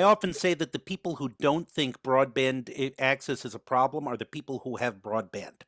I often say that the people who don't think broadband access is a problem are the people who have broadband.